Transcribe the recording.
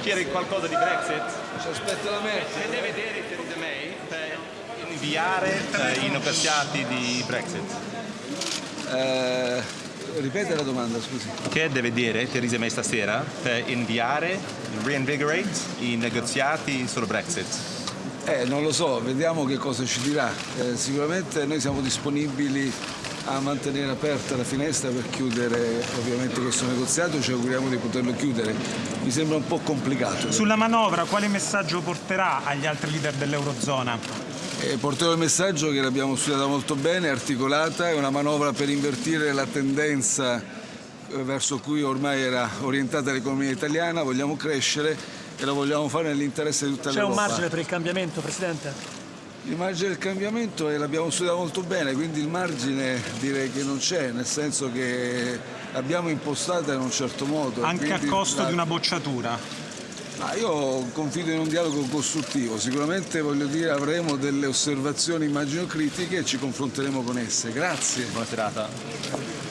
chiedere qualcosa di Brexit? Ci aspetta la. Che deve vedere Theresa May per inviare eh, i negoziati di Brexit? Eh, ripete la domanda, scusi. Che deve dire Theresa May stasera per inviare, reinvigorate i negoziati sul Brexit? Eh, non lo so, vediamo che cosa ci dirà. Eh, sicuramente noi siamo disponibili a mantenere aperta la finestra per chiudere ovviamente questo negoziato, ci auguriamo di poterlo chiudere. Mi sembra un po' complicato. Sulla manovra quale messaggio porterà agli altri leader dell'Eurozona? Eh, porterò il messaggio che l'abbiamo studiata molto bene, articolata, è una manovra per invertire la tendenza eh, verso cui ormai era orientata l'economia italiana, vogliamo crescere e lo vogliamo fare nell'interesse di tutta C'è l'Europa. un margine per il cambiamento, Presidente? Il margine del cambiamento eh, l'abbiamo studiato molto bene, quindi il margine direi che non c'è, nel senso che l'abbiamo impostata in un certo modo. Anche a costo la- di una bocciatura. Ma io confido in un dialogo costruttivo, sicuramente voglio dire avremo delle osservazioni immagino critiche e ci confronteremo con esse. Grazie. Buona serata.